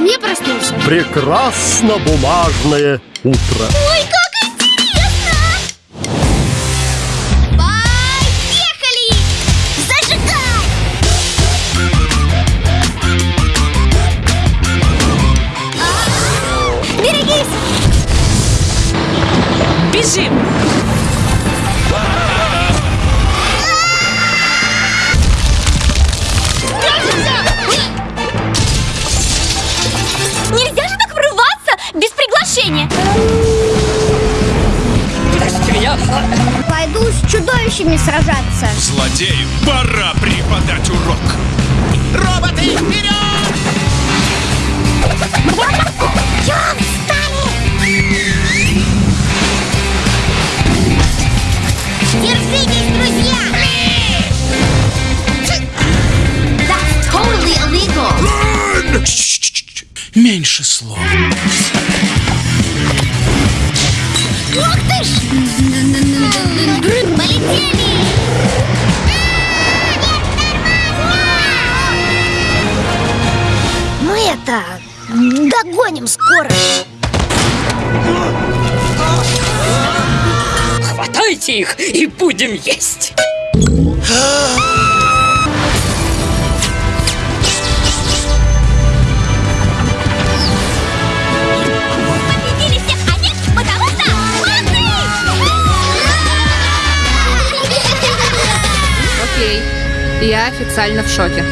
не проснулся. Прекрасно бумажное утро. Ой, как интересно! Поехали! Зажигай! А, Берегись! Бежим! Чудовищами сражаться. Злодею пора преподать урок. Роботы, вперед! Чем встали? Держитесь, друзья! That's totally illegal! Чш-чш-чш. Меньше слов. Ух ты ж! Это... Догоним скоро. Хватайте их и будем есть! Я официально в шоке.